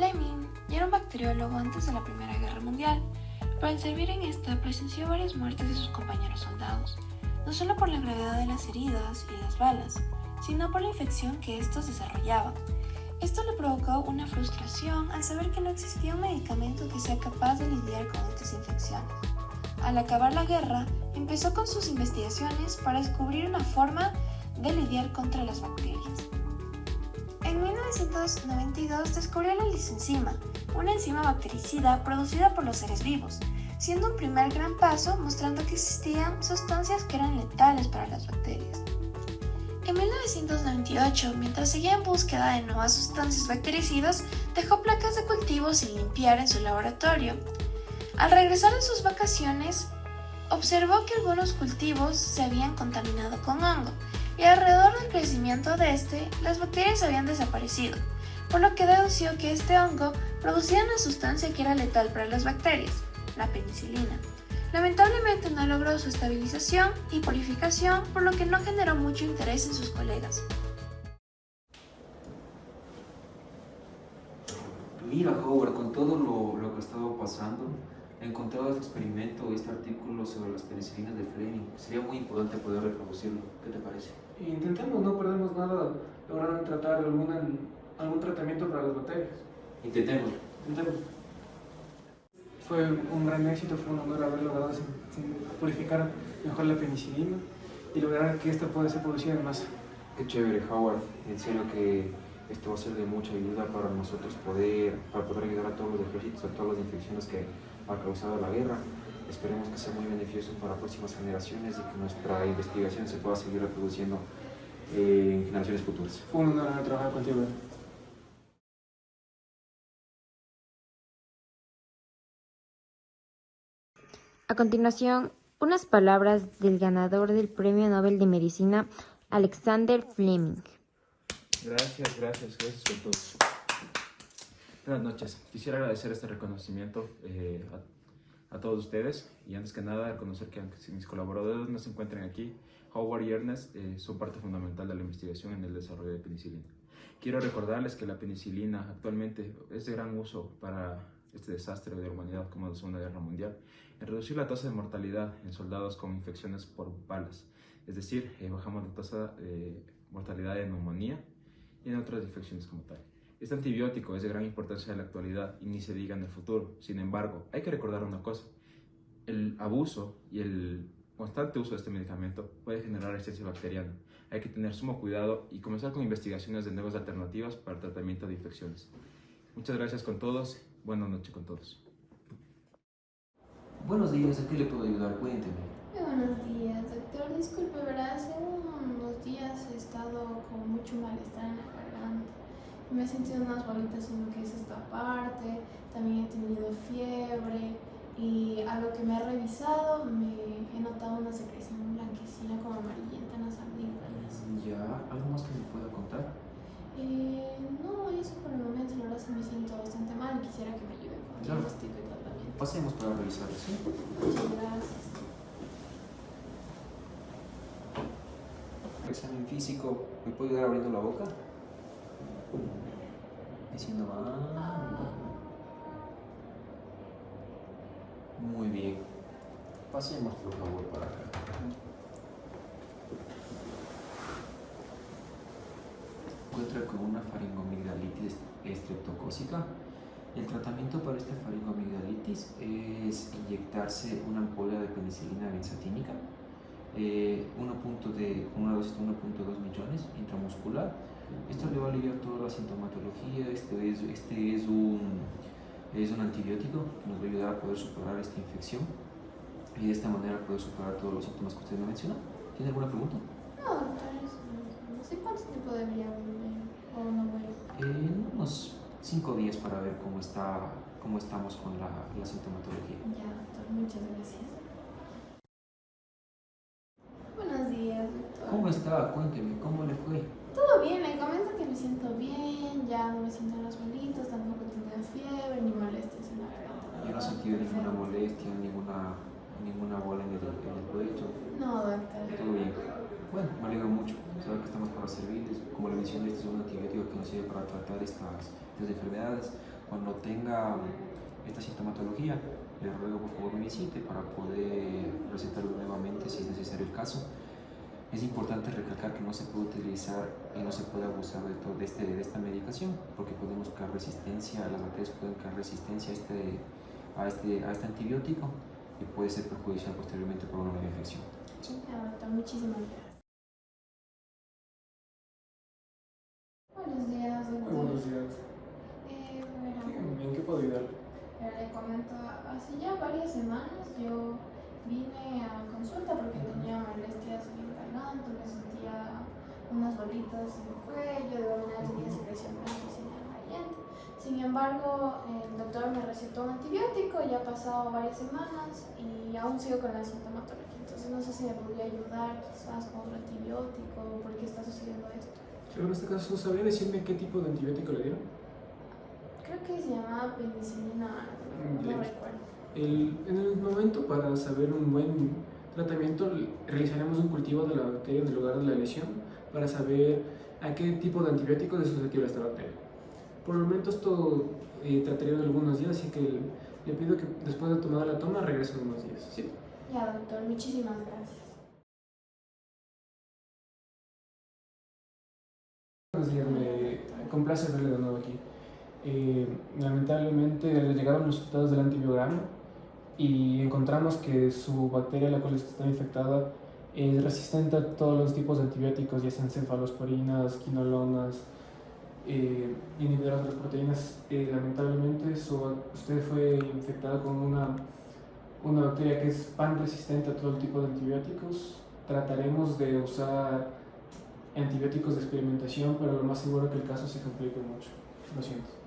Fleming ya era un bacteriólogo antes de la Primera Guerra Mundial, pero al servir en esta presenció varias muertes de sus compañeros soldados, no solo por la gravedad de las heridas y las balas, sino por la infección que estos desarrollaban. Esto le provocó una frustración al saber que no existía un medicamento que sea capaz de lidiar con estas infecciones. Al acabar la guerra, empezó con sus investigaciones para descubrir una forma de lidiar contra las bacterias. En 1992 descubrió la lisenzima, una enzima bactericida producida por los seres vivos, siendo un primer gran paso mostrando que existían sustancias que eran letales para las bacterias. En 1998, mientras seguía en búsqueda de nuevas sustancias bactericidas, dejó placas de cultivo sin limpiar en su laboratorio. Al regresar de sus vacaciones, observó que algunos cultivos se habían contaminado con hongo y alrededor del crecimiento de este, las bacterias habían desaparecido, por lo que dedució que este hongo producía una sustancia que era letal para las bacterias, la penicilina. Lamentablemente no logró su estabilización y purificación, por lo que no generó mucho interés en sus colegas. Mira, Howard, con todo lo, lo que ha estado pasando, encontrado este experimento, este artículo sobre las penicilinas de Fleming. Sería muy importante poder reproducirlo. ¿Qué te parece? Intentemos, no perdemos nada logrando tratar alguna, algún tratamiento para las bacterias. Intentemos. Intentemos. Fue un gran éxito, fue un honor haber logrado sin, sin purificar mejor la penicilina y lograr que esta pueda ser producida en masa. Qué chévere, Howard. En serio que esto va a ser de mucha ayuda para nosotros poder, para poder ayudar a todos los ejércitos, a todas las infecciones que ha causado la guerra. Esperemos que sea muy beneficioso para próximas generaciones y que nuestra investigación se pueda seguir reproduciendo eh, en generaciones futuras. Fue un honor haber trabajado contigo. A continuación, unas palabras del ganador del Premio Nobel de Medicina, Alexander Fleming. Gracias, gracias, gracias por todo. Buenas noches. Quisiera agradecer este reconocimiento eh, a, a, todos ustedes y antes que nada reconocer que aunque mis colaboradores no se encuentren aquí, Howard y Ernest eh, son parte fundamental de la investigación en el desarrollo de penicilina. Quiero recordarles que la penicilina actualmente es de gran uso para este desastre de la humanidad como la Segunda Guerra Mundial, en reducir la tasa de mortalidad en soldados con infecciones por balas, es decir, eh, bajamos la tasa de mortalidad de neumonía y en otras infecciones como tal. Este antibiótico es de gran importancia en la actualidad y ni se diga en el futuro. Sin embargo, hay que recordar una cosa. El abuso y el constante uso de este medicamento puede generar resistencia bacteriana. Hay que tener sumo cuidado y comenzar con investigaciones de nuevas alternativas para el tratamiento de infecciones. Muchas gracias con todos. Buenas noches con todos. Buenos días, ¿a qué le puedo ayudar? Cuénteme. Buenos días, doctor. Disculpe, ¿verdad? Hace unos días he estado con mucho malestar en la garganta. Me he sentido unas bolitas en lo que es esta parte. También he tenido fiebre. Y a lo que me he revisado, me he notado una secreción blanquecina como amarillenta en las amígdalas. Ya, ¿algo más que me pueda contar? Eh, no, eso por el momento, la verdad, sí me siento bastante mal y quisiera que me ayuden con el diagnóstico y tratamiento. Pasemos para revisarlo, ¿sí? Muchas gracias. Examen físico, ¿me puede ayudar abriendo la boca? Diciendo ah. Muy bien. Pasemos, por favor, para acá. Encuentra con una faringomigdalitis estreptocócica. El tratamiento para esta faringomigdalitis es inyectarse una ampolla de penicilina benzatínica eh, 1. de, con una dosis de 1.2 millones intramuscular. Esto le va a aliviar toda la sintomatología. Este es, este es, un, es un antibiótico que nos va a ayudar a poder superar esta infección y de esta manera poder superar todos los síntomas que usted me mencionó. ¿Tiene alguna pregunta? No, no, sé cuánto tiempo debería volver o no vuelvo. En unos 5 días para ver cómo, está, cómo estamos con la, la sintomatología. Ya, doctor, muchas gracias. Buenos días, doctor. ¿Cómo está? Cuénteme, ¿cómo le fue? Todo bien, le comento que me siento bien, ya no me siento en las bolitas, tampoco tengo fiebre ni molestias en la garganta. Yo no sentido ninguna molestia, ninguna, ninguna bola en el, en el pecho. No, doctor. Todo bien. Bueno, me alegro mucho. Saber que estamos para servirles. Como le mencioné, este es un antibiótico que nos sirve para tratar estas, estas enfermedades. Cuando tenga esta sintomatología, le ruego por favor me visite para poder recetarlo nuevamente si es necesario el caso. Es importante recalcar que no se puede utilizar y no se puede abusar de, todo, de, este, de esta medicación porque podemos crear resistencia, las bacterias pueden crear resistencia a este, a este, a este antibiótico y puede ser perjudicial posteriormente por una nueva infección. Ya, doctor, muchísimas gracias. Buenos días, Muy doctor. buenos días. Eh, bueno, ¿En qué puedo ayudar? Pero le comento, hace ya varias semanas yo vine a consulta porque tenía molestias en el garganta, me sentía unas bolitas en el cuello, manera tenía secreción. Sin embargo, el doctor me recetó un antibiótico, ya han pasado varias semanas y aún sigo con la sintomatología. Entonces no sé si me podría ayudar quizás con otro antibiótico, por qué está sucediendo esto. Pero en este caso, ¿sabría decirme qué tipo de antibiótico le dieron? Creo que se llamaba penicilina, no, Bien. recuerdo. El- en el momento para saber un buen tratamiento realizaremos un cultivo de la bacteria en el lugar de la lesión para saber a qué tipo de antibióticos es susceptible esta bacteria. Por el momento esto eh, trataría de algunos días, así que le pido que después de tomar la toma regrese en unos días. ¿sí? Ya, doctor, muchísimas gracias. Me complace verle de nuevo aquí. Eh, lamentablemente le llegaron los resultados del antibiograma y encontramos que su bacteria, la cual está infectada, es resistente a todos los tipos de antibióticos, ya sean cefalosporinas, quinolonas, eh, inhibidoras de proteínas. Eh, lamentablemente su- usted fue infectada con una, una bacteria que es pan resistente a todo el tipo de antibióticos. Trataremos de usar antibióticos de experimentación, pero lo más seguro es que el caso se complique mucho. Lo siento.